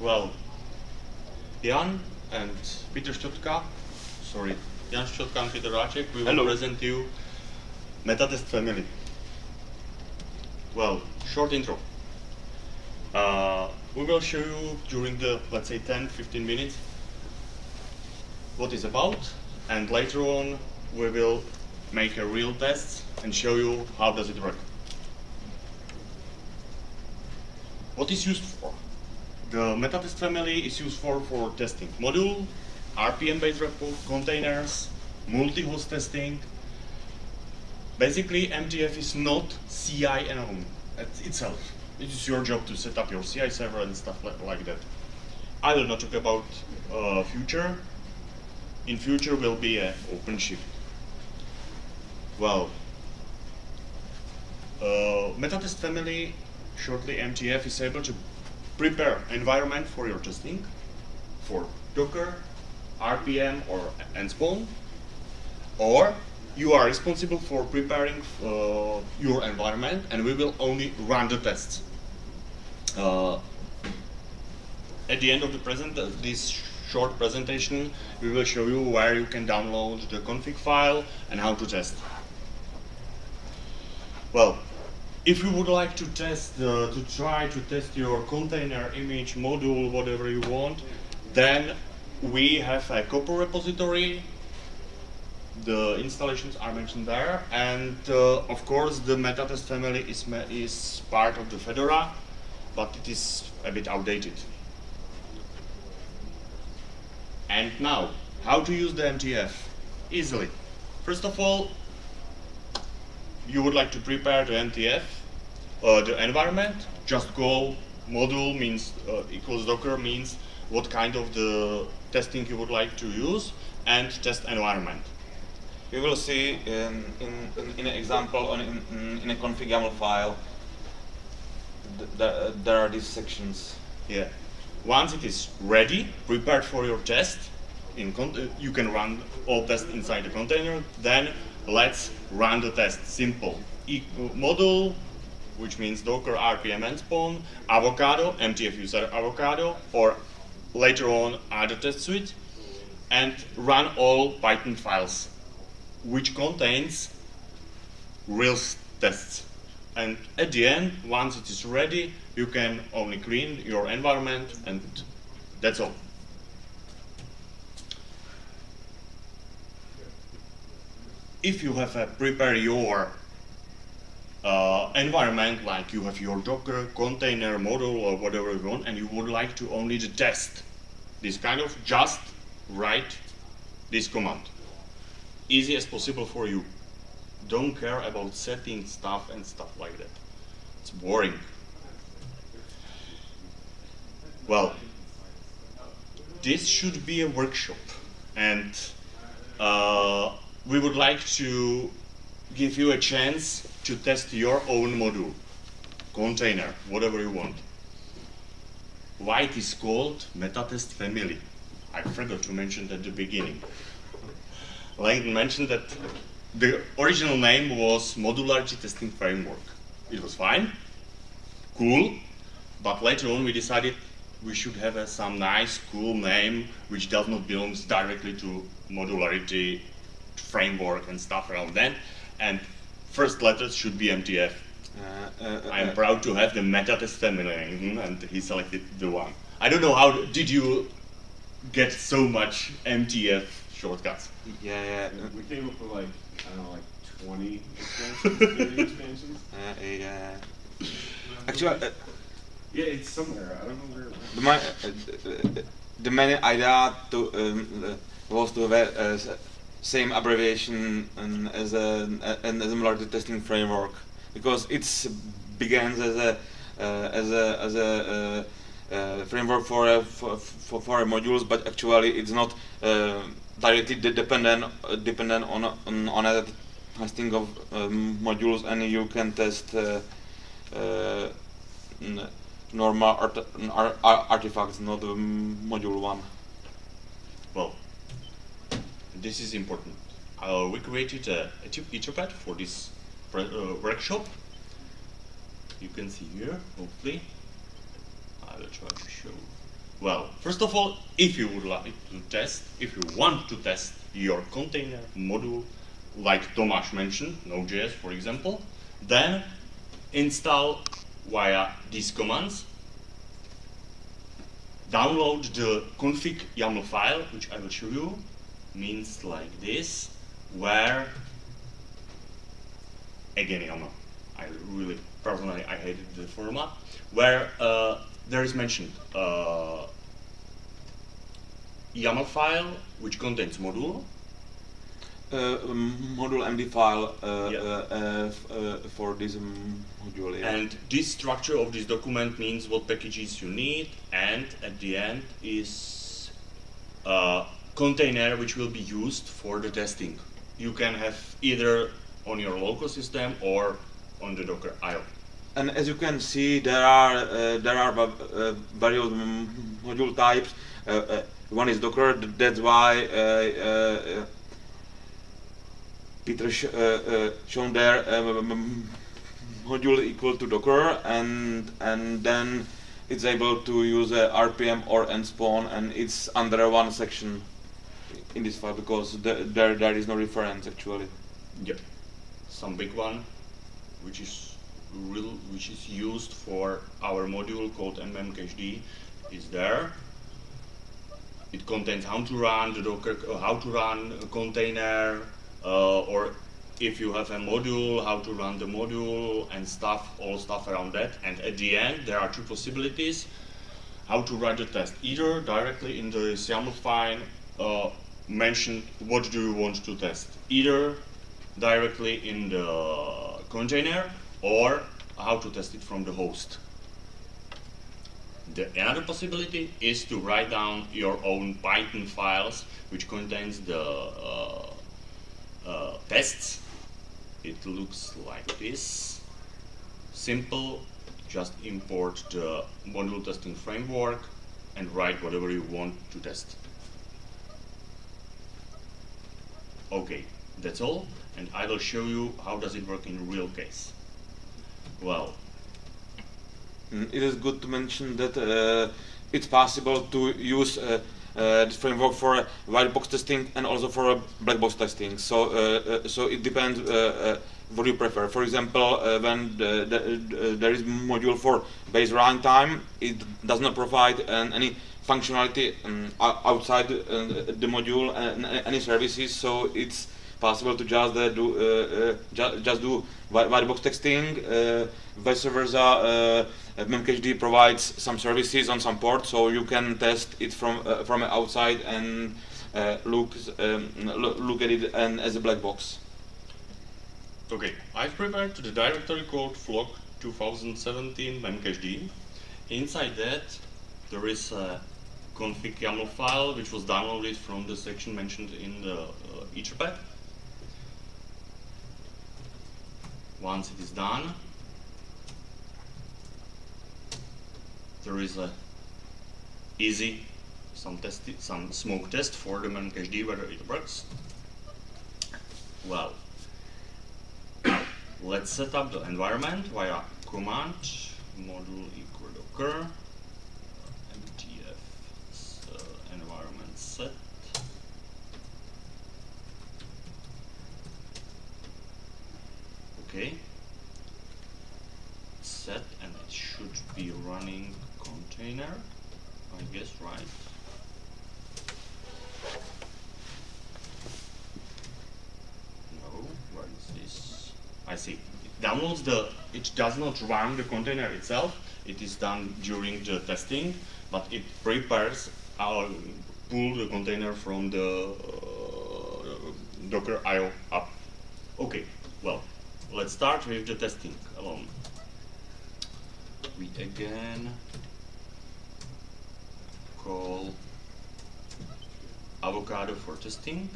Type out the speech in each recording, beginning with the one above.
Well, Jan and Peter Ščotka, sorry, Jan Ščotka and Peter Ráček, we will Hello. present you Metatest family. Well, short intro. Uh, we will show you during the, let's say, 10-15 minutes what it's about, and later on we will make a real test and show you how does it work. What is used for? The Metatest family is used for, for testing module, RPM-based repo, containers, multi-host testing. Basically, MTF is not CI alone itself. It is your job to set up your CI server and stuff like, like that. I will not talk about uh, future. In future will be a OpenShift. Well, uh, Metatest family, shortly MTF, is able to prepare environment for your testing for Docker, RPM, or Ansible, or you are responsible for preparing uh, your environment, and we will only run the tests. Uh, at the end of the present, uh, this short presentation, we will show you where you can download the config file and how to test. Well, if you would like to test, uh, to try to test your container, image, module, whatever you want, then we have a Copr repository. The installations are mentioned there, and uh, of course the Metatest family is is part of the Fedora, but it is a bit outdated. And now, how to use the MTF? Easily. First of all, you would like to prepare the MTF, uh, the environment, just go module means uh, equals docker means what kind of the testing you would like to use and test environment. We will see in, in, in, in an example on in, in, a config file. th- There, there are these sections. Yeah. Once it is ready, prepared for your test, in con- uh, you can run all tests inside the container. Then let's run the test. Simple. E- module, which means Docker, RPM, and Spawn, Avocado, MTF user Avocado, or later on other test suite, and run all Python files, which contains real tests. And at the end, once it is ready, you can only clean your environment and that's all. If you have uh, prepare your uh, environment, like you have your Docker container model or whatever you want, and you would like to only the test this kind of, just write this command. Easy as possible for you. Don't care about setting stuff and stuff like that. It's boring. Well, this should be a workshop, and uh, we would like to give you a chance to test your own module, container, whatever you want. Why it is called Metatest Family? I forgot to mention at the beginning. Langdon mentioned that the original name was Modularity Testing Framework. It was fine, cool, but later on we decided we should have some nice, cool name which does not belong directly to modularity framework and stuff around that. And first letters should be MTF. Uh, uh, I am uh, proud to have the Metatest family, mhm, and he selected the one. I don't know how did you get so much MTF shortcuts. Yeah, yeah. We came up with like, I don't know, like 20 expansions, 30 expansions. Uh, yeah. Actually, uh, Yeah, it's somewhere. I don't know where it the, my, uh, the main idea to, um, uh, was to have a, s- same abbreviation um, as a, and as a modularity testing framework because it begins as a uh, as a as a uh, uh, framework for, a, for for for modules, but actually it's not uh, directly de- dependent uh, dependent on on, on a testing of um, modules, and you can test. Uh, uh, normal art- n- ar- ar- artifacts, not the module one. Well, this is important. Uh, we created a, a Etherpad for this uh, workshop. You can see here, hopefully. I will try to show. Well, first of all, if you would like to test, if you want to test your container module, like Tomáš mentioned, Node.js for example, then install via these commands. Download the config YAML file, which I will show you, means like this, where again YAML. I really personally I hated the format where uh, there is mentioned uh, YAML file which contains module uh, um, module MD file uh, Yeah. uh, uh, for this um, module. Yeah. and this structure of this document means what packages you need and at the end is container which will be used for the testing. You can have either on your local system or on the Docker IO. And as you can see, there are uh, there are uh, various module types. Uh, uh, one is Docker. That's why uh, uh, Peter sh- shown there module equal to Docker, and and then it's able to use RPM or nspawn, and it's under one section in this file because the, there there is no reference actually. Yep. Some big one, which is real, which is used for our module called memcached, is there. It contains how to run the Docker, uh, how to run a container, uh, or if you have a module, how to run the module and stuff, all stuff around that. And at the end, there are two possibilities how to write the test. Either directly in the YAML file, uh, mention what do you want to test. Either directly in the container or how to test it from the host. The another possibility is to write down your own Python files which contains the uh, uh, tests. It looks like this. Simple, just import the module testing framework and write whatever you want to test. Okay, that's all, and I will show you how does it work in real case. Well, Mm, It is good to mention that uh, it's possible to use uh, uh, this framework for uh, white box testing and also for uh, black box testing. So, uh, so it depends what you prefer. For example, when the, the, there is module for base runtime, it does not provide any functionality um, outside uh, the module and any services. So it's possible to just uh, do uh, uh, ju- just do whi- white box texting. Uh, vice versa, uh, memcached provides some services on some port, so you can test it from from outside and look um, look at it and as a black box. Okay, I've prepared the directory called flock 2017 memcached. Inside that, there is a config YAML file which was downloaded from the section mentioned in the uh, Etherpad. Once it is done, there is a easy some test some smoke test for the memcached whether it works. Well, Let's set up the environment via command module equal docker mtf s- uh, environment set okay set and it should be running container I guess right No, where is this? I see. It downloads the, it does not run the container itself. It is done during the testing, but it prepares, uh, pull the container from the uh, Docker IO app. Okay, well, let's start with the testing alone. We again call avocado for testing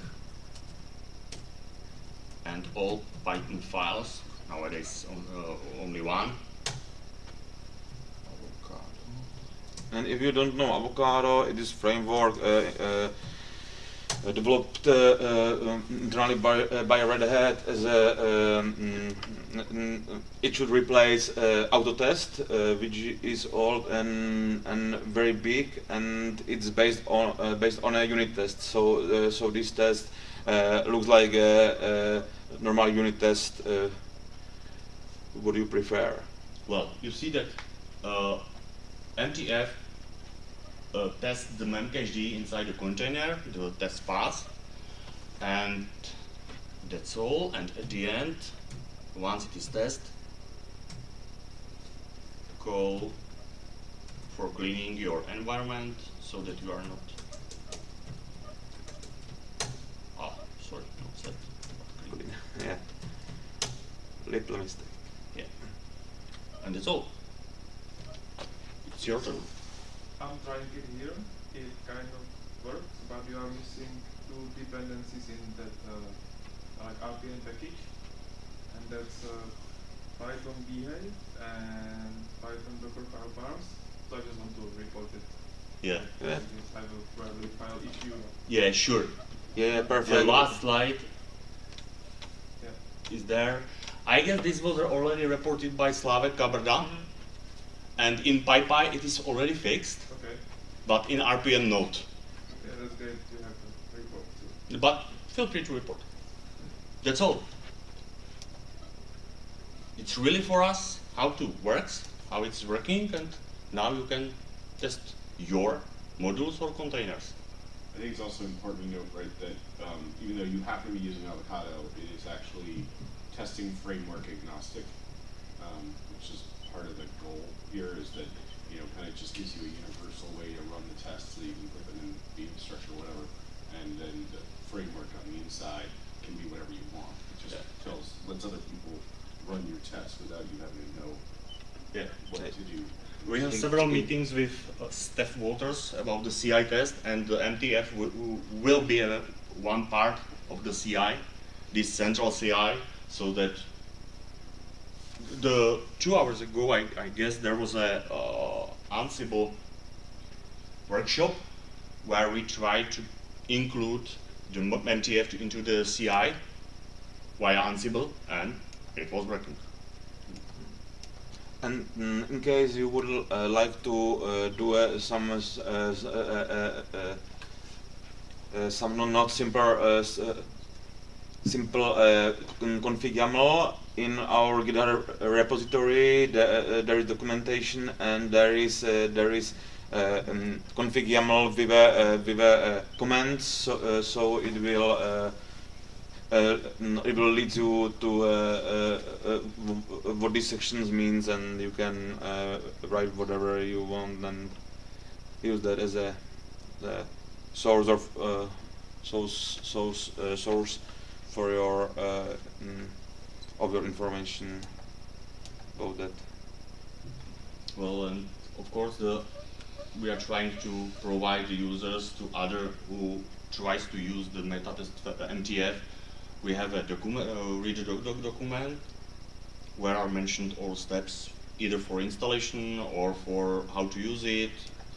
and all Python files. Nowadays, on, uh, only one. Avocado. And if you don't know Avocado, it is framework uh, uh, uh, developed uh, uh, internally by, uh, by Red Hat as a um, mm, mm, it should replace uh, Autotest, uh, which is old and and very big, and it's based on uh, based on a unit test. So uh, so this test uh, looks like a, a normal unit test. Uh, what do you prefer? Well, you see that uh, MTF uh, tests the memcached inside the container, the test path, and that's all. And at the end, once it is tested, call for cleaning your environment so that you are not. Oh, sorry, not set. Yeah, little mistake. Yeah. And that's all. It's your turn. I'm trying it here. It kind of works, but you are missing two dependencies in that uh, like RPM package, and that's uh, Python behave and Python Docker file bars. So I just want to report it. Yeah. Yeah. Because I will probably file issue. Yeah, sure. Yeah, perfect. The last slide Yeah. is there. I guess this was already reported by Slavek Kabrda, and in PyPI it is already fixed, Okay. But in RPM not. Yeah, that's great. You have to report too. But feel free to report. That's all. It's really for us how to works, how it's working, and now you can test your modules or containers. I think it's also important to note, right, that um, even though you happen to be using Avocado, it is actually testing framework agnostic, um, which is part of the goal here is that, you know, kind of just gives you a universal way to run the tests so that you can put them in the infrastructure or whatever, and then the framework on the inside can be whatever you want. It just Yeah. tells, lets other people run your tests without you having to know Yeah. what Right. to do. We have several meetings with uh, Steph Waters about the CI test, and the MTF wi- wi- will be a, one part of the CI, this central CI, so that the two hours ago, I, I guess there was a uh, Ansible workshop where we tried to include the MTF into the CI via Ansible, and it was working. And mm, in case you would uh, like to uh, do uh, some uh, uh, uh, some not simple simple config YAML in our GitHub repository, the, uh, there is documentation and there is uh, there is uh, um, config YAML with a with a command, so so it will. Uh, it will lead you to uh, uh, what these sections means, and you can write whatever you want and use that as a source of source source source for your of your information about that. Well, and of course, the we are trying to provide the users to other who tries to use the metatest uh, MTF. We have a document, uh, read the doc doc document, where are mentioned all steps, either for installation or for how to use it,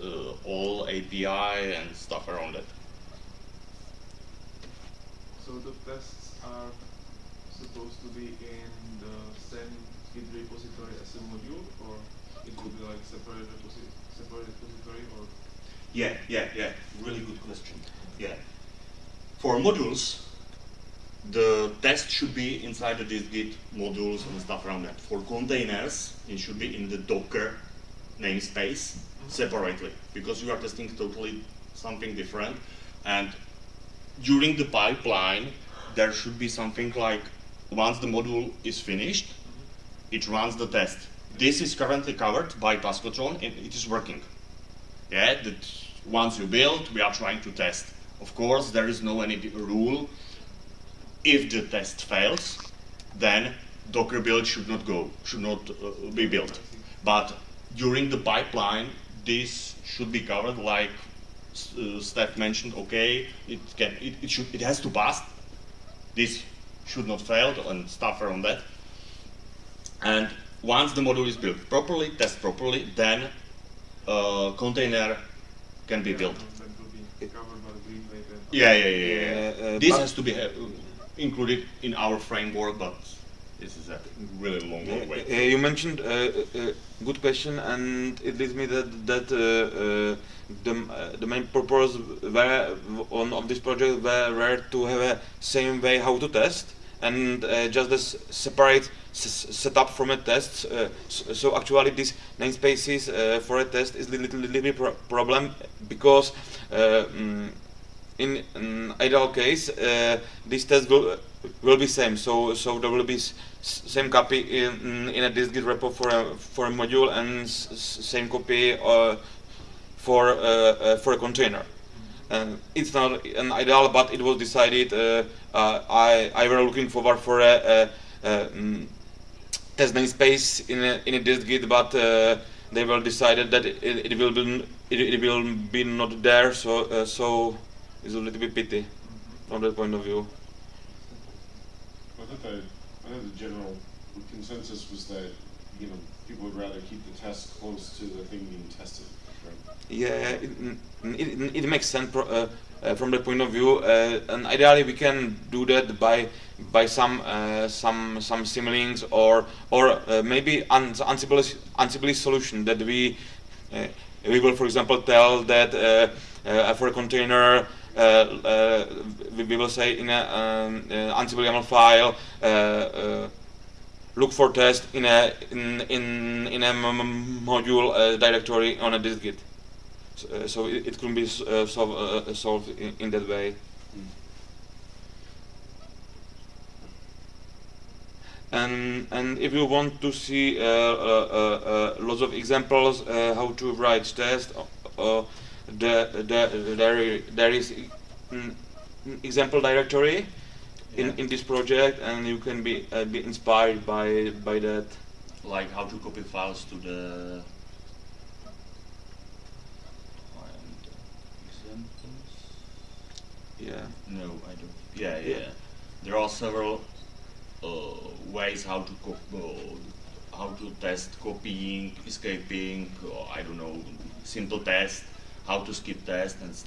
uh, all API and stuff around it. So the tests are supposed to be in the same Git repository as a module, or it will be like separate reposi- separate repository, or Yeah, yeah, yeah. Really good question. Yeah. For modules, the test should be inside the dist-git modules and stuff around that. For containers, it should be in the Docker namespace mm-hmm. separately because you are testing totally something different. And during the pipeline, there should be something like once the module is finished, it runs the test. This is currently covered by Taskotron and it is working. Yeah, that once you build, we are trying to test. Of course, there is no any rule. If the test fails, then Docker build should not go, should not uh, be built. But during the pipeline, this should be covered. Like uh, Steph mentioned, okay, it can, it, it should, it has to pass. This should not fail, and stuff around that. And once the module is built properly, test properly, then uh, container can be Yeah, built. no, that will be covered by the green paper. Yeah, yeah, yeah. yeah. Uh, uh, this has to be uh, included in our framework, but this is a really long, long way. Uh, you mentioned uh, uh, good question, and it leads me that that uh, uh, the uh, the main purpose were on of this project were, to have a same way how to test and uh, just this separate s- setup from a test. Uh, so, so actually, these namespaces uh, for a test is a little, little bit pro- problem because. Uh, mm, in an ideal case, uh, this test will will be same. So so there will be same copy in in a dist-git repo for a for a module and same copy uh, for uh, uh, for a container. It's not an ideal, but it was decided. Uh, uh, I I were looking forward for a, a, a mm, test namespace in a, in a dist-git, but they were decided that it, it will be it, it will be not there. So so it's a little bit pity from that point of view. I thought the general consensus was that, you know, people would rather keep the test close to the thing being tested, right? Yeah, it, it, it makes sense pro, uh, uh, from that point of view, uh, and ideally we can do that by by some uh, some some symlinks or or uh, maybe un- Ansible Ansible solution that we uh, we will, for example, tell that for a container. Uh, uh, we, we will say in a um, uh, Ansible YAML file, uh, uh, look for test in a in in in a m- m- module uh, directory on a dist-git. So, uh, so it, it can be uh, solve, uh, solved in, in that way. And and if you want to see uh, uh, uh, uh, lots of examples uh, how to write test, uh, uh, the, the, there there is example directory in, Yeah. in this project, and you can be uh, be inspired by by that. Like how to copy files to the. Examples. Yeah. No, I don't. Yeah, Yeah. yeah. There are several uh, ways how to uh, how to test copying, escaping. Or I don't know, simple test, how to skip test, and s-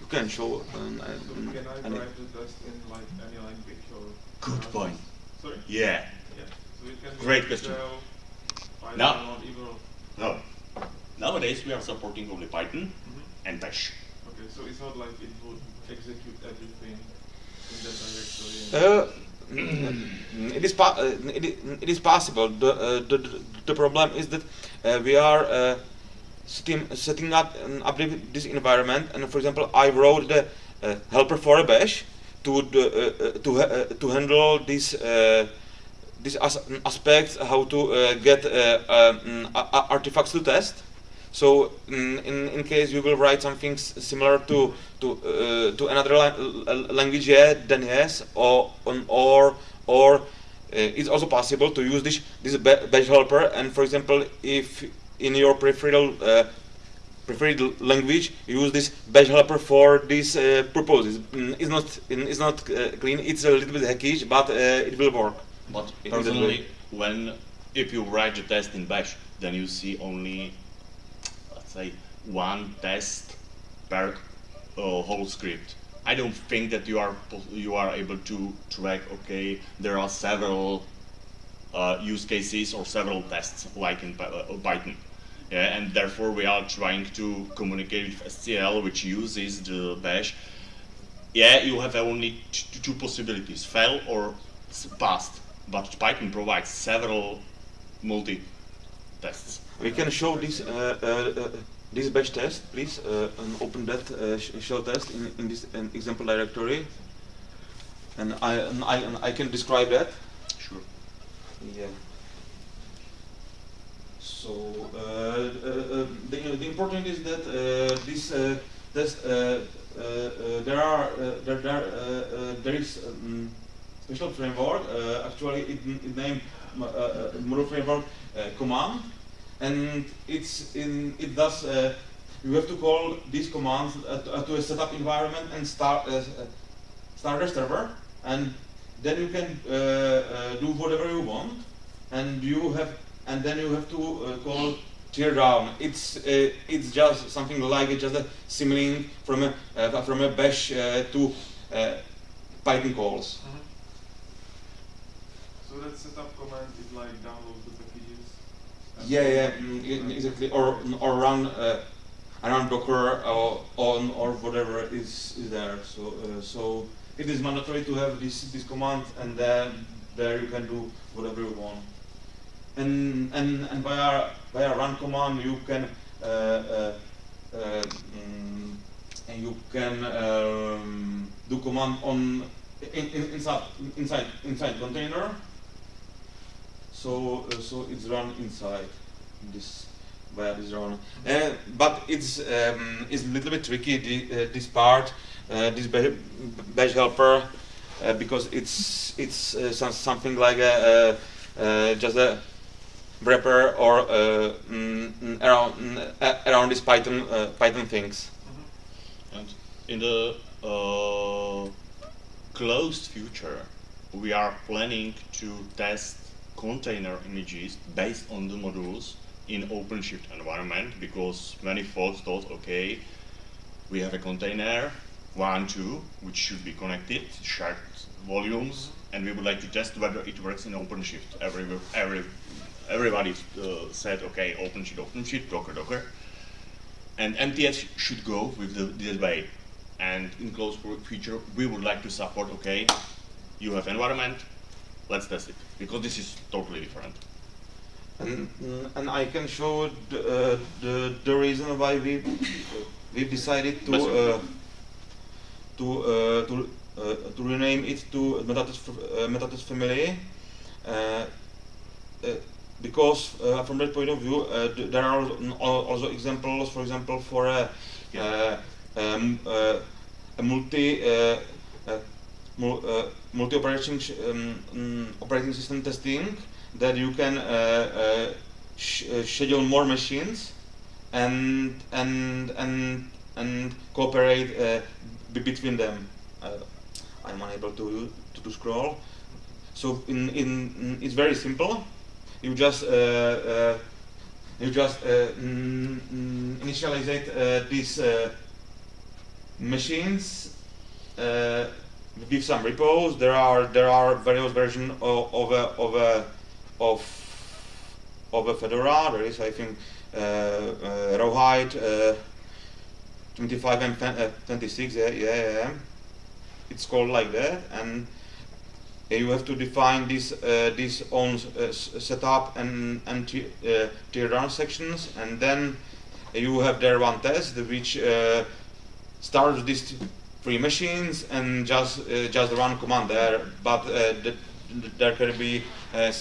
You can show. Um, So um, can I any- write the test in like any language or? Good or- point. Sorry. yeah. Yeah. So it can Great question. Shell, Now- No. Nowadays we are supporting only Python Mhm. and Bash. Okay, so it's not like it would execute everything in that directory. and- Uh, it is pa- uh, it, it is possible. The, uh, the, the the problem is that uh, we are uh, setting, up an up this environment, and for example, I wrote the uh, helper for a bash to the, uh, uh, to uh, to handle this. This as- aspect how to uh, get uh, um, artifacts to test. So in, in, in case you will write something similar to to uh, to another la- language, yeah, then yes, or on or or it's also possible to use this this bash helper. And for example, if in your preferred uh, preferred language, you use this bash helper for these uh, purposes. Mm, It's not it's not uh, clean. It's a little bit hackish, but uh, it will work. But personally, when if you write the test in Bash, then you see only, let's say, one test per uh, whole script. I don't think that you are you are able to track. Okay, there are several uh, use cases or several tests like in Py- uh, Python. Yeah, and therefore we are trying to communicate with SCL, which uses the Bash. Yeah, you have only t- two possibilities: fail or s- passed. But Python provides several multi tests. We can show this uh, uh, uh, this bash test, please, uh, and open that uh, sh- shell test in, in this example directory, and I and I and I can describe that. Sure. Yeah. So uh, uh, uh, the, the important is that this uh, there are there there, there is um, special framework actually it, it named model framework command. And it's in it does you have to call these commands uh, to, a setup environment and start uh, start a server. And then you can uh, do whatever you want. And you have and then you have to uh, call teardown. It's uh, it's just something like just a similing from a uh, from a bash uh, to uh, Python calls. Mm-hmm. So that setup command is like download the packages. Yeah, yeah, mm, exactly. Or or run uh, run Docker or on or whatever is is there. So uh, so it is mandatory to have this this command, and then there you can do whatever you want. And and and via via run command you can uh, uh, uh, mm, and you can um, do command on in, in, inside inside inside container. So uh, so it's run inside this via this run. Uh, but it's um, it's a little bit tricky the, uh, this part this ba- bash helper because it's it's some, something like a, just a wrapper or uh, mm, mm, around mm, around these Python uh, Python things. Mhm. And in the uh, closed future, we are planning to test container images based on the modules in OpenShift environment because many folks thought, okay, we have a container, one, two, which should be connected, shared volumes, and we would like to test whether it works in OpenShift. Every, every, everybody uh, said, okay, OpenShift, OpenShift, Docker, Docker. And MTS should go with the, this way. And in closed future, we would like to support, okay, you have environment, let's test it. Because this is totally different. And, mm, and I can show the, uh, the the reason why we we decided to uh, to uh, to uh, to rename it to Metatest uh, Metatest family. Uh, uh, because uh, from that point of view, uh, th- there are also examples, for example, for a, um, uh, a multi uh, mul- multi operating um, mm, operating system testing that you can sh- schedule more machines and and and and cooperate uh, between them. Uh, I'm unable to, to to scroll. So in in it's very simple. You just uh, uh, you just uh, mm, mm, initialize these machines with some repos. There are there are various versions of of a, of a, of of Fedora. There is I think Rawhide uh, 25 and uh, 26. Yeah, yeah, yeah. It's called like that, and you have to define this uh, this own uh, setup and and uh, tear down sections, and then you have there one test which uh, starts these three machines and just uh, just run command there, but uh, th- th- there can be uh, uh,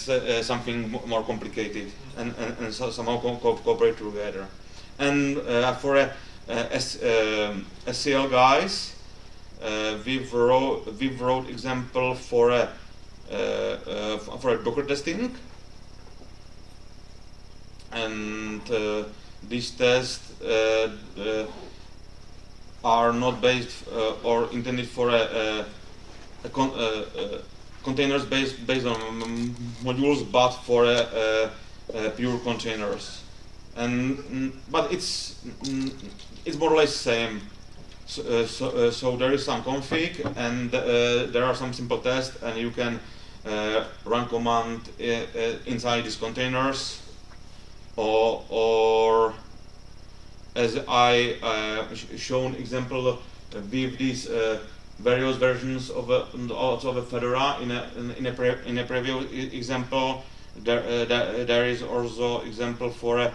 something mo- more complicated and, and, and so somehow co- co- cooperate together. And for a, uh, S, um, SCL guys, we've wrote we've wrote example for a for a Docker testing, and uh, these tests uh, uh, are not based uh, or intended for a, a, con- uh, uh, containers based based on mm, modules, but for a, a, pure containers. And mm, but it's mm, it's more or less the same. So, uh, so, uh, so there is some config and uh, there are some simple tests and you can uh, run command uh, uh, inside these containers or, or as I uh, sh- shown example uh, with these uh, various versions of also of Fedora in a in, a pre- in a previous example there, uh, there there is also example for a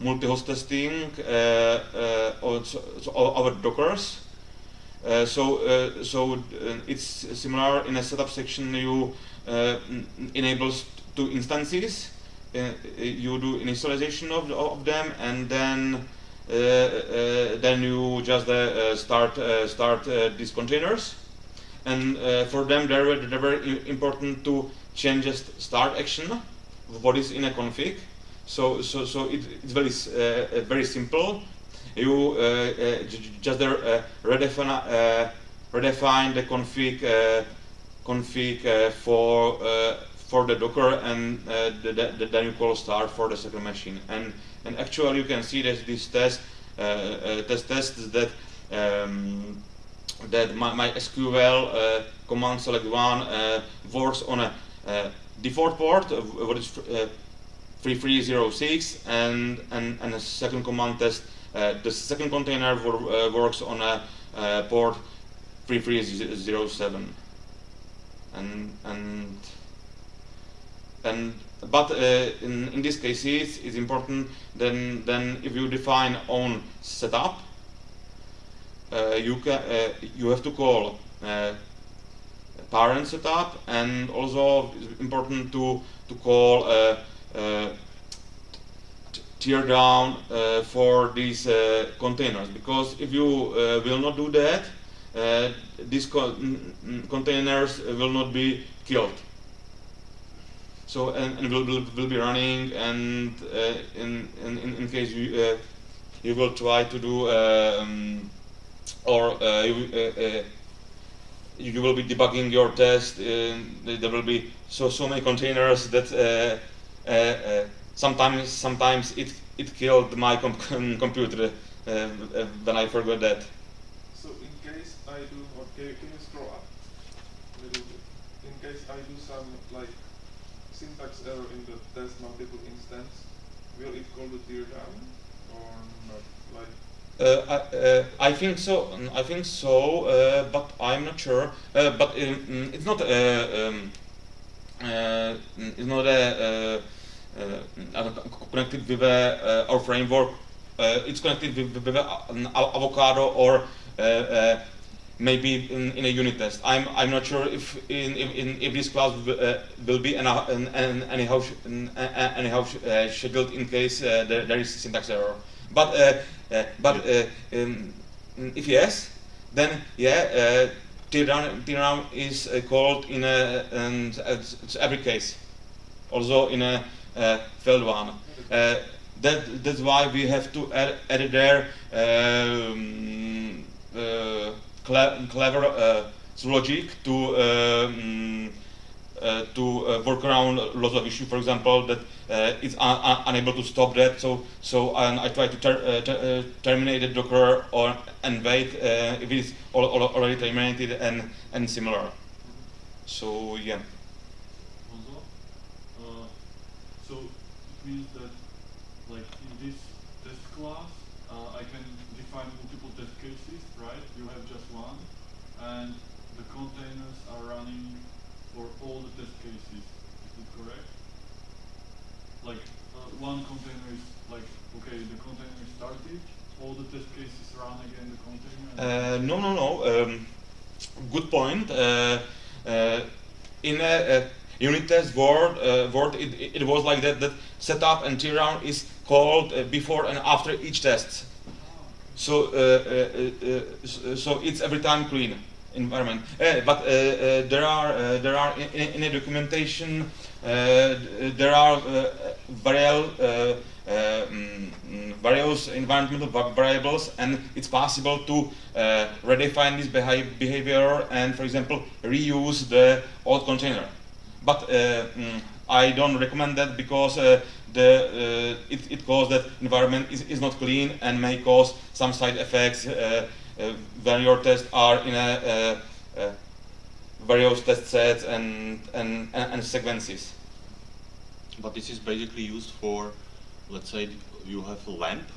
multi-host testing uh, uh, of of Dockers. Uh, so uh, so uh, it's similar in a setup section you uh, enables two instances. Uh, you do initialization of, of them and then uh, uh, then you just uh, uh, start uh, start uh, these containers. And uh, for them they were, they were important to change just start action what is in a config. So so so it, it's very uh, uh, very simple. You uh, uh, just uh, redefine uh, redefine the config uh, config uh, for uh, for the Docker, and uh, the, the, then you call start for the second machine. And and actually, you can see that this test uh, uh, test tests that. Um, that my, MySQL uh, command select one uh, works on a uh, default port, what is 3306, and, and, and a second command test. the second container works on a port 3307 and and and but uh, in in this case it's important then then if you define own setup uh, you can uh, you have to call uh, parent setup and also it's important to to call tear down for these containers. Because if you will not do that these co containers will not be killed so and, and will, will, will be running and uh, in, in in case you uh, you will try to do um, or uh, you, uh, uh, you will be debugging your test. there will be so so many containers that sometimes sometimes it it killed my com computer when I forgot that. So in case I do, okay, can you scroll up a little bit? In case I do some like syntax test multiple instance, will it call the tear down or not? Like uh, I, uh, I, think so. Mm, I think so, uh, but I'm not sure. Uh, but um, mm, it's not. Uh, um, uh, mm, it's not a, connected with our framework. it's connected with, with, an avocado or maybe in, in, a unit test. I'm I'm not sure if in, in if this class uh, will be anyhow, anyhow, anyhow uh, scheduled in case uh, there, there is syntax error. But uh, but uh, um, if yes, then yeah, uh, is uh, called in a, and it's every case, also in a uh, failed one. Uh, that that's why we have to add, add there um, uh, clever uh, logic to um, uh, to uh, work around lots of issues. For example, that uh, it's un un unable to stop that. So so I try to ter ter terminate the Docker or and wait if it is al al already terminated and and similar. So yeah. Also, so it means that like in this test class, uh, I can define multiple test cases, right? You have just one, and the containers are running for all the test cases. Is that correct? Like uh, one container is like okay, the container is started. All the test cases run again the container. Uh, no, no, no. Um, good point. Uh, uh in a, a, unit test world, uh, word it, it, was like that. That setup and teardown is called uh, before and after each test. So, so it's every time clean environment. Uh, but uh, uh, there are there are in, in, the documentation there are variable mm, various environmental variables and it's possible to uh, redefine this behavior and for example reuse the old container. But uh, mm, I don't recommend that because uh, the it, it causes that environment is, is not clean and may cause some side effects uh, when your tests are in a, various test sets and, and, and sequences. But this is basically used for, let's say you have a lamp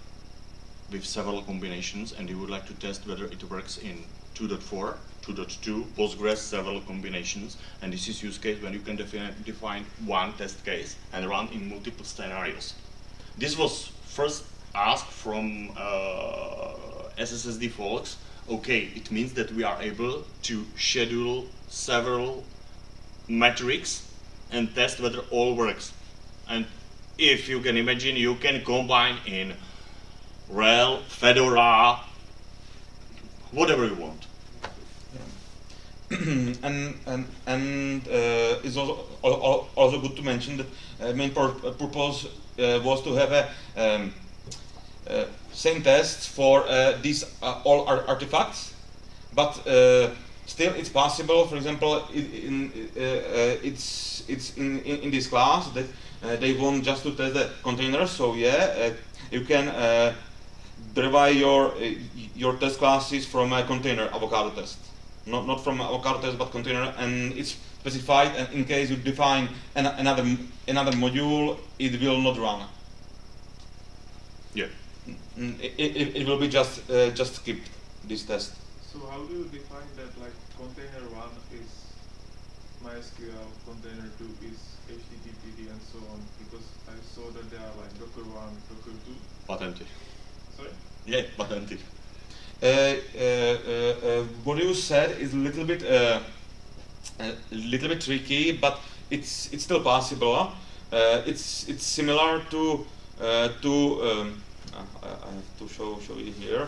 with several combinations and you would like to test whether it works in 2.4, 2.2, Postgres, several combinations. And this is use case when you can define, define one test case and run in multiple scenarios. This was first asked from uh, SSSD folks, okay, it means that we are able to schedule several metrics and test whether all works. And if you can imagine, you can combine in RHEL, Fedora, whatever you want. and and and uh, it's also also good to mention that uh, main pur purpose uh, was to have a um, uh, same tests for uh, these uh, all artifacts, but still it's possible. For example, in, in uh, uh, it's it's in, in, in this class that uh, they want just to test the containers. So yeah, uh, you can derive your your test classes from a container avocado test, not not from avocado test but container, and it's specified. And in case you define an, another another module, it will not run. Yeah. It, it, it will be just uh, just skip this test. So how do you define that like container one is MySQL, container two is HTTPD and so on? Because I saw that there are like Docker one, Docker two. Patenty. Sorry? Yeah, patenty. Uh, uh, uh, what you said is a little bit uh, a little bit tricky, but it's it's still possible. Uh, it's it's similar to uh, to um, I have to show show you here.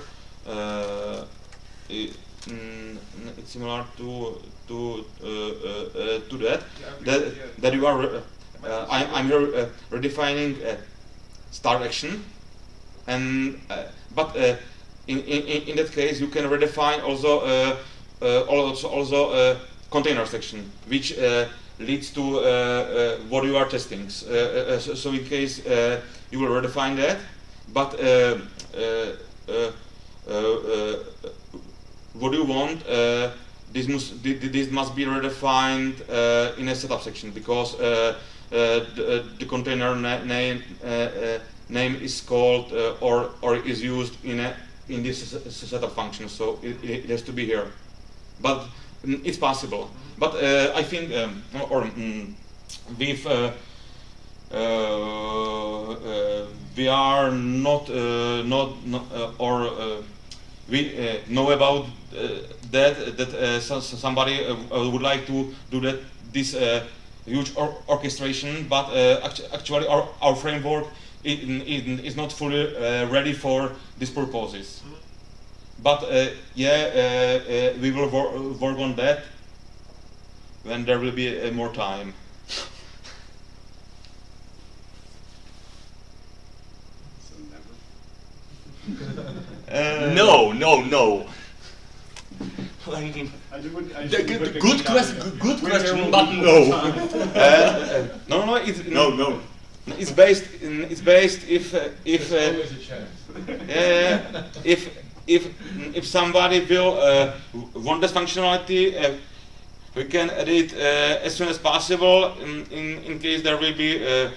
It, mm, it's similar to to to that that that you are. I, I'm here redefining start action and uh, but uh, in, in in that case you can redefine also uh, uh also also uh, container section which uh, leads to what you are testing so, so, in case you will redefine that but what do you want this must this must be redefined in a setup section because the, the container na name name is called uh, or or is used in a in this setup function. So it, it has to be here, but mm, it's possible. But uh, I think um, or mm, with uh, uh, uh we are not uh, not, not or we know about that that so somebody would like to do that this huge or orchestration, but actu actually our, our framework it, it is not fully uh, ready for these purposes. But uh, yeah, uh, we will wor work on that when there will be more time. Uh, no, no, no. I just would, I The- just good, would good, pick quest- it up. good question, but no. Uh, no, no, it's No, no. It's based. In, it's based if uh, if uh, a uh, if if if somebody will uh, want this functionality, uh, we can add it uh, as soon as possible. In, in in case there will be a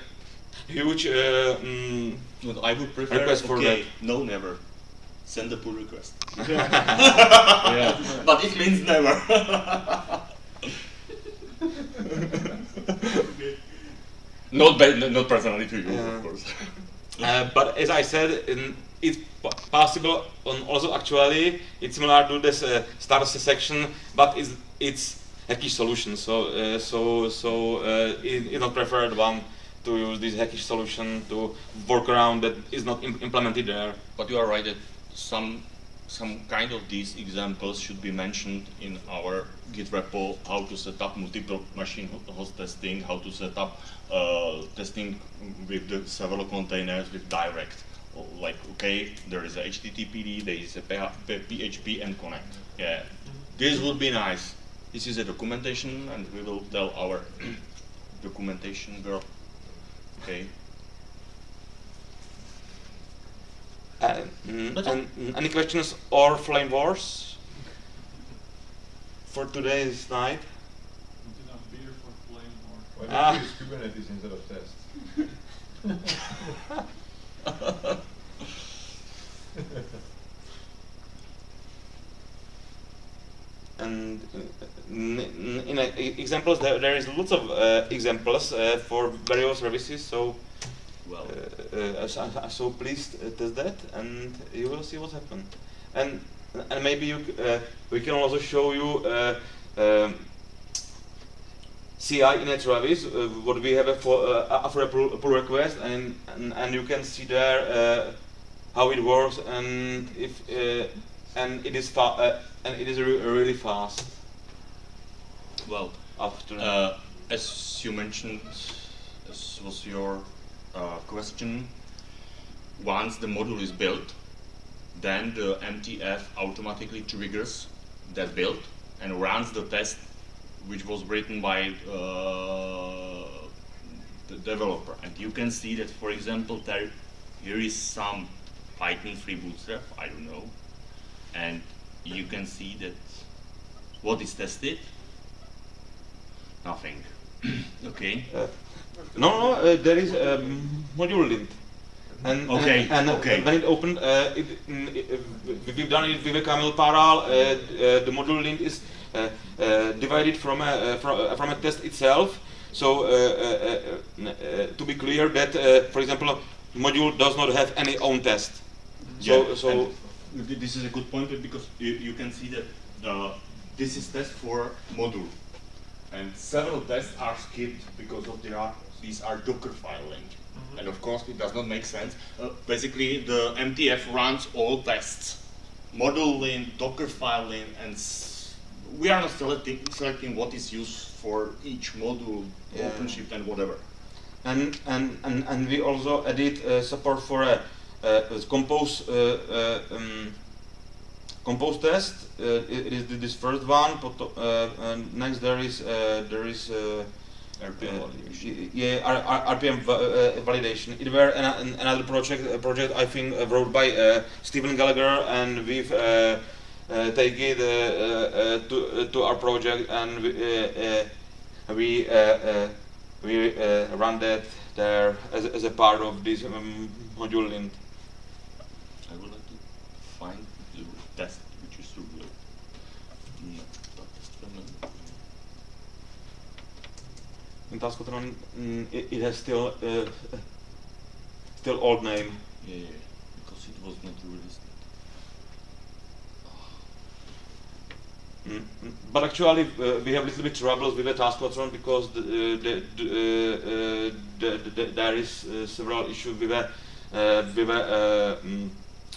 huge. Uh, mm, But I would prefer. Request for okay, no, never. Send a pull request. yeah. but it means never. not ba- not personally to you, Yeah. of course. Uh, but as I said, in, it's possible on also actually it's similar to this uh, start section, but it's it's hackish solution. So uh, so so uh, it, it's not preferred one to use this hackish solution to work around that is not im- implemented there. But you are right that some some kind of these examples should be mentioned in our Git repo, how to set up multiple machine host testing, how to set up uh, testing with the several containers with direct. Like, okay, there is a HTTPD, there is a PHP and connect. Yeah, this would be nice. This is a documentation and we will tell our documentation girl, okay, Uh, mm, and, any questions or flame wars for today's night? Not enough beer for flame or Why don't you use Kubernetes instead of test? and uh, in uh, examples there, there is lots of uh, examples uh, for various services so well, uh, uh, so, so please uh, test that and you will see what happened. and and maybe you c- uh, we can also show you uh, um, CI in a Travis, uh, what we have for uh, after a pull, pull request, and, and and you can see there uh, how it works, and if uh, and it is fa- uh, and it is re- really fast. well, After Uh, as you mentioned, as was your uh, question, once the module is built, then the MTF automatically triggers that build and runs the test which was written by uh, the developer. And you can see that, for example, there here is some Python free bootstrap, I don't know, and you can see that what is tested? Nothing. okay. Uh, no, no, uh, there is a um, module lint. And, Okay, and, and okay. when it opened, uh, it, mm, it, uh, we've done it with a Camel Paral. Uh, uh, the module lint is uh, uh, divided from a, uh, from, from a test itself. So, uh, uh, uh, uh, to be clear, that uh, for example, module does not have any own test. Yeah, so th- this is a good point because you, you can see that uh, this is test for module, and several tests are skipped because of they are these are Docker file linked, and of course it does not make sense. Uh, basically, the MTF runs all tests, module lint, Docker file lint, and s- we are not selecting selecting what is used for each module, Yeah. OpenShift and whatever. and and and, and we also added uh, support for a, a compose uh, uh, um, compose test. Uh, it, it is this first one. Uh, next there is uh, there is. Uh, RPM uh, validation. yeah, RPM uh, validation. It were an, an, another project, a project I think wrote by uh, Stephen Gallagher, and we've uh, uh, take it uh, uh, uh, to to our project, and we uh, uh, we uh, uh, we uh, run that there as, as a part of this um, module lint. I would like to find the test which is real. No, but test element. In Taskotron, mm, it, it has still uh, still old name. Yeah, yeah, because it was not released. Mm, mm, But actually, uh, we have a little bit troubles with the Taskotron because the, uh, the, the, uh, uh, the, the, there is uh, several issues with uh, with uh, mm,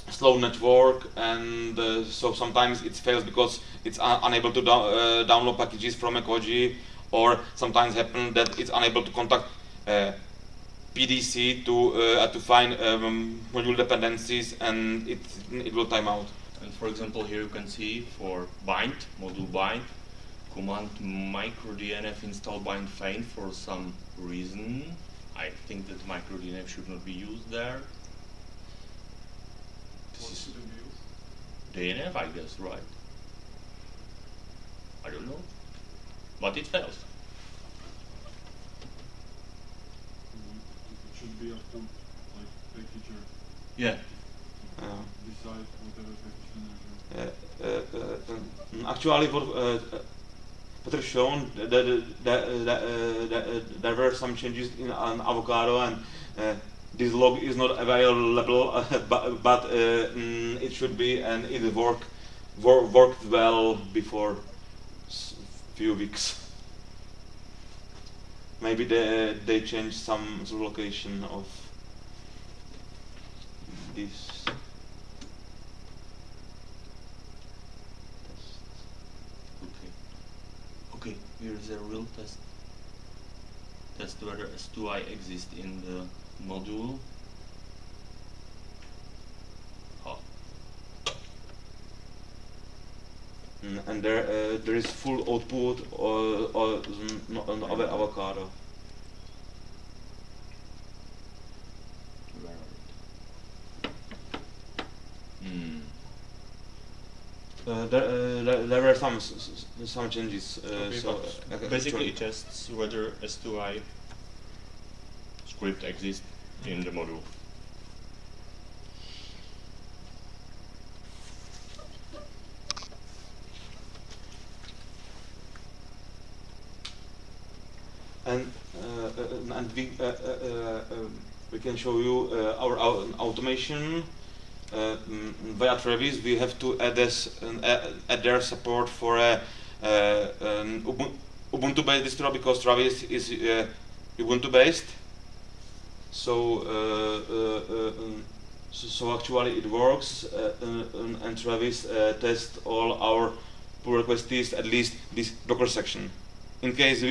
slow network, and uh, so sometimes it fails because it's un- unable to down uh, download packages from a Koji, or sometimes happen that it's unable to contact uh, PDC to uh, to find um, module dependencies, and it it will time out. And for example, here you can see for bind, module bind, command microdnf install bind fain for some reason. I think that microdnf should not be used there. This What is should it be used? DNF, I guess, right? I don't know. But it fails. It should be up to like packager Yeah. Uh, decide whatever package manager. Uh, uh, uh, um, actually, what uh, uh, Peter shown that, that, that, that, there were some changes in an avocado, and uh, this log is not available, uh, but, but uh, mm, it should be, and it work, wor- worked well before s- few weeks. Maybe they they changed some some location of this. Okay. Okay, here is a real test. Test whether S2I exists in the module. Mm, and there uh, there is full output or, or mm, on av- avocado. Hmm. Uh, there, uh, there, there were some some changes. Uh, Okay, so uh, basically it tests whether S2I script exists in the module. And uh, uh, and we uh, um, we can show you our, our automation mm, via Travis. We have to add this um, add their support for a Ubuntu-based distro because Travis is Ubuntu-based. So, um, so so actually it works, uh, um, and Travis uh, tests all our pull requests at least this Docker section. In case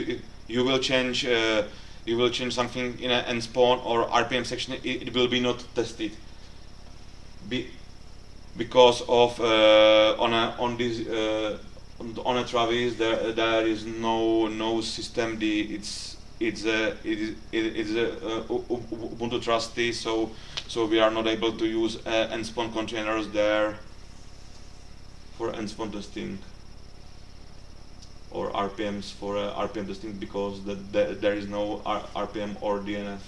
you will change uh, you will change something in an nspawn or RPM section, it, it will be not tested. Be, because of uh, on a, on this uh, on, a Travis there there is no no systemd it's it's a it is it is a uh, Ubuntu trusty so so we are not able to use uh, nspawn containers there for nspawn testing or RPMs for RPM testing because the, the, there is no R RPM or DNF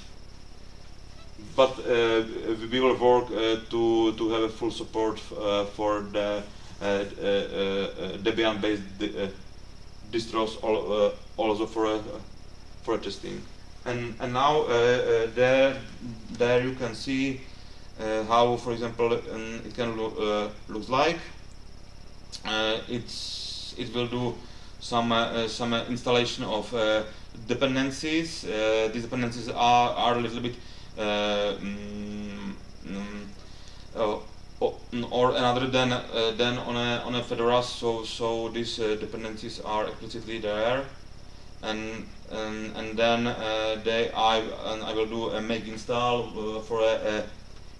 but uh, we will work uh, to to have a full support uh, for the uh, uh, uh, Debian-based di distros al also for a for testing. And and now there there you can see how, for example, um, it can uh, looks like. It's it will do some uh, uh, some uh, installation of dependencies. These dependencies are are a little bit mm, mm, uh, o- n- or another than than on a on a Fedora. So so these dependencies are explicitly there, and and, and then they I and I will do a make install for a, a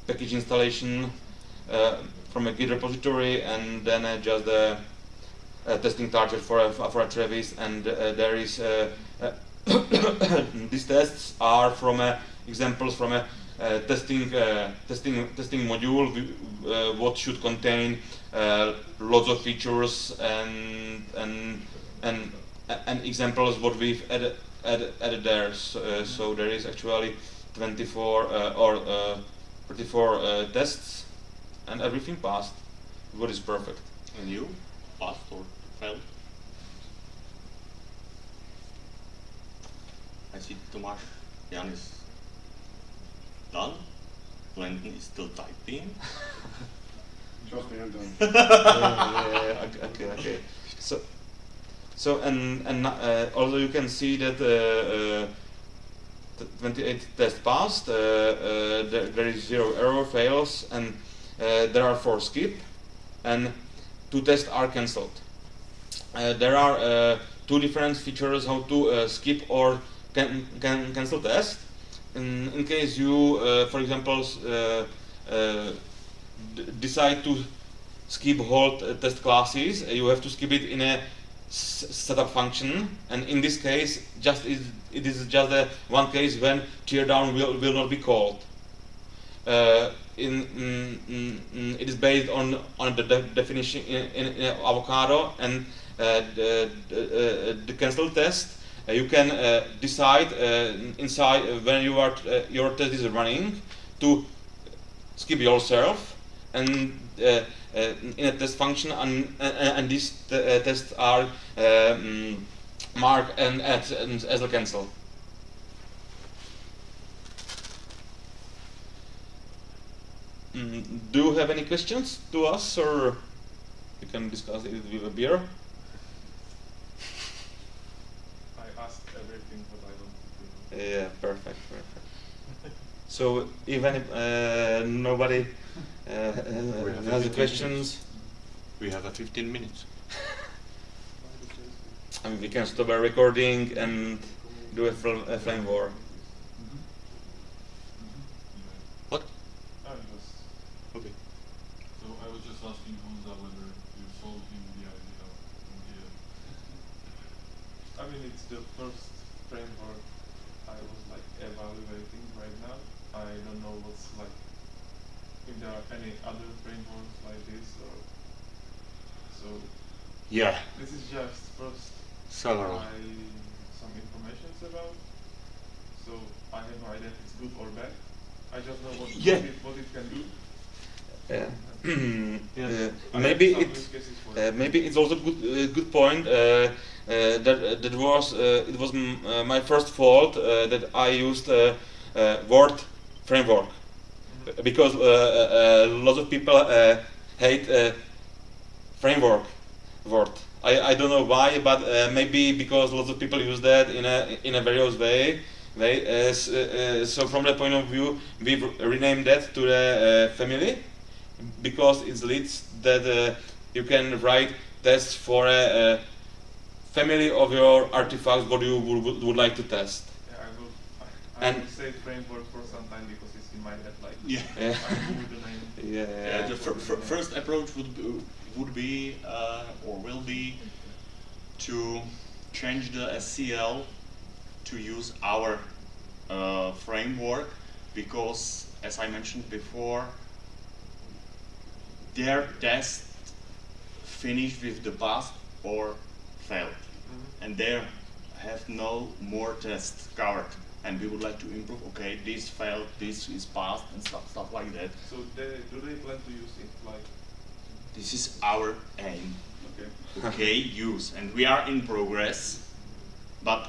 package installation uh, from a Git repository, and then uh, just the testing target for a for a Travis, and uh, there is uh, uh, these tests are from uh, examples from a uh, testing uh, testing testing module uh, what should contain uh, lots of features and and and and examples what we've added added, added there. So, uh, so there is actually 24 uh, or uh, 34 uh, tests and everything passed. What is perfect? And you? Passed or failed? I see Tomasz Jan is done. Quentin is still typing. Trust me, I'm done. yeah, yeah, yeah, okay, okay, okay. So, so and and uh, also you can see that uh, uh, the 28 test passed. Uh, uh, there, there is zero error fails, and uh, there are four skip, and two tests are cancelled. Uh, there are uh, two different features how to uh, skip or can, can cancel test. In, in case you, for example, decide to skip whole test classes, you have to skip it in a setup function, and in this case, just is, it is just a one case when teardown will, will not be called. Uh, in, mm, mm, it is based on on the de- definition in, in, in avocado and the, the, uh, cancel test. Uh, you can uh, decide uh, inside uh, when you are uh, your test is running to skip yourself and uh, uh, in a test function and, and, these uh, tests are um, marked and as, and as a cancel. Mm, do you have any questions to us or we can discuss it with a beer? I asked everything, but I don't. think- Yeah, perfect, perfect. So even if uh, nobody uh, has 15 questions, We have a 15 minutes. I mean, we can stop our recording and do a, fl- a flame war. What? Okay. So I was just asking Honza whether you sold him the idea I mean, it's the first framework I was like evaluating right now. I don't know what's like if there are any other frameworks like this or so. Yeah. This is just first Several. Some information about. So I have no idea if it's good or bad. I just know what, Yeah. what, it, what it can do. Yeah. Yes. Uh, maybe have it use cases for uh, maybe it's also good uh, good point uh, uh, that that was uh, it was m- uh, my first fault uh, that I used uh, uh, Word framework. Because uh, uh, uh, lots of people uh, hate uh, framework Word. I, I don't know why, but uh, maybe because lots of people use that in a in a various way. uh, so from that point of view, we renamed that to the uh, family because it leads that uh, you can write tests for a, a family of your artifacts what you would, would, would like to test. Yeah, I will. I, I And- will say framework for some time because it's in my head. Like Yeah. Yeah. I knew the. Yeah. Yeah, the fir- fir- first approach would be, would be uh, or will be to change the SCL to use our uh, framework because, as I mentioned before, their test finished with the pass or failed, and they have no more tests covered. And we would like to improve. Okay, this failed, this is passed, and stuff, stuff like that. So they, do they plan to use it like? This is our aim. Okay. okay use and we are in progress but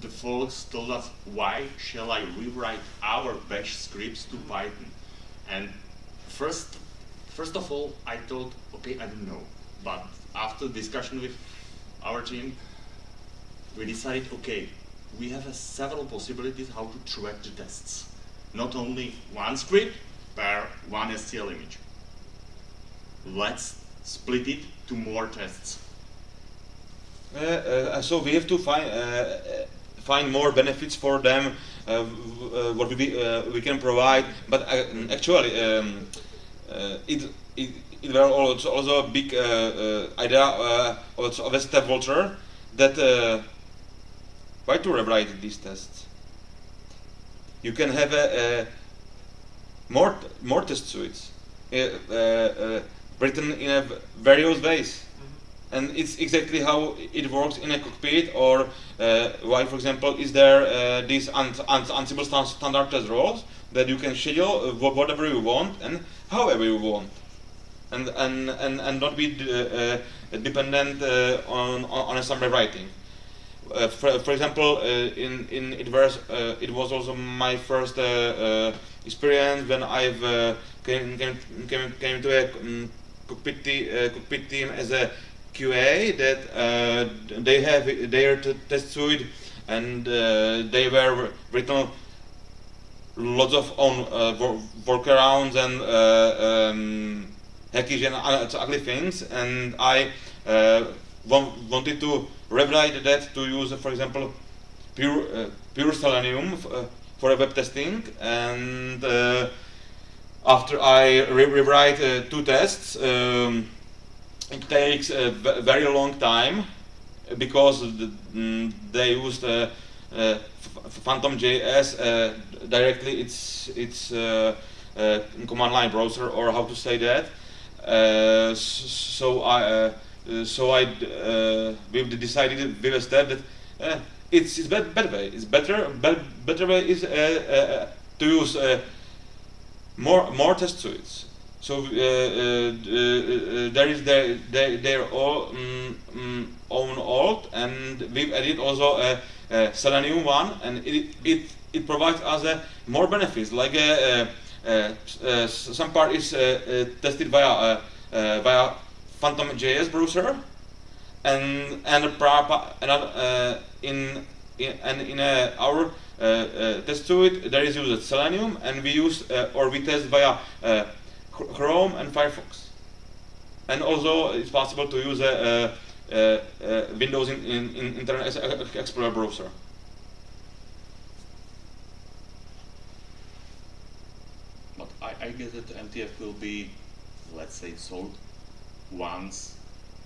the folks told us why shall I rewrite our bash scripts to Python and first first of all I thought okay I don't know but after discussion with our team we decided okay we have several possibilities how to track the tests. Not only one script per one SCL image. Let's split it to more tests. Uh, uh, so we have to find uh, uh, find more benefits for them. Uh, uh, what we we can provide, but actually um, it, it it were also also a big idea of, a Stef Walter that why to rewrite these tests. You can have a, a more more test suites. Uh, uh, uh, written in various ways. And it's exactly how it works in a cockpit or uh, why for example is there uh, these ansible stan- standard test roles that you can schedule uh, whatever you want and however you want. And and and, and not be uh, uh, dependent uh, on, on on a summary writing uh, for, for example, uh, in in it was uh, it was also my first uh, uh, experience when I've came, came came came to a um, cockpit, te- cockpit team as a QA that they have their test suite and they were written lots of own workarounds and um, hackish and ugly things, and I wanted to rewrite that to use, for example, pure uh, pure Selenium uh, for web testing, and uh, after I re- rewrite uh, two tests, um, it takes a very long time because the, mm, they used uh, uh, F- Phantom JS uh, directly. It's it's command line browser or how to say that. So I Eh, so I uh, we've decided a step that uh, it's it's bet- better way. It's better be- better way is to use. More more test suites. So there is their their, their all, mm, mm, own alt, and we've added also a, a Selenium one, and it it it provides us more benefits. Like uh, uh, some part is tested via via Phantom JS browser, and and a uh, in in and in our uh, uh, test suite there is used Selenium, and we use uh, or we test via Chrome and Firefox, and also it's possible to use a, uh uh Windows in, in, in Internet Explorer browser. But I, I guess that MTF will be, let's say, sold once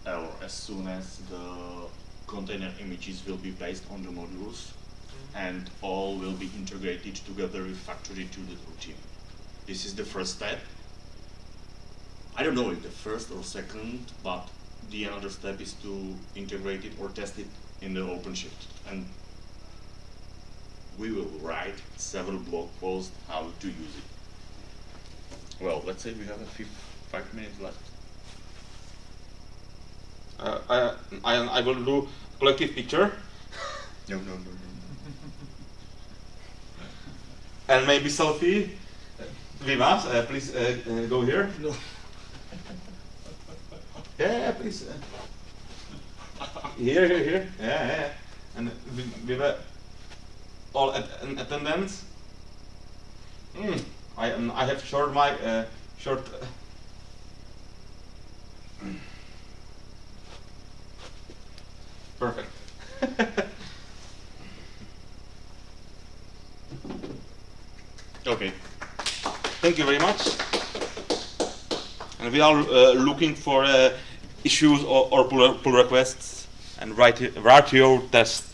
or as soon as the container images will be based on the modules and all will be integrated together with factory to the routine. This is the first step. I don't know if the first or second, but the another step is to integrate it or test it in the OpenShift. And we will write several blog posts how to use it. Well, let's say we have a five minutes left. Uh, I, I I will do collective picture No, no, no, no. and maybe selfie. Uh, Vimas, uh, please uh, uh, go here. No. Yeah, yeah, please. Uh, here, here, here. Yeah, yeah. yeah. And we, we were all at, in attendance. Mm, I um, I have short my uh, short. Uh, perfect. Okay. Thank you very much. And we are uh, looking for uh, issues or, or pull, pull requests and write write your test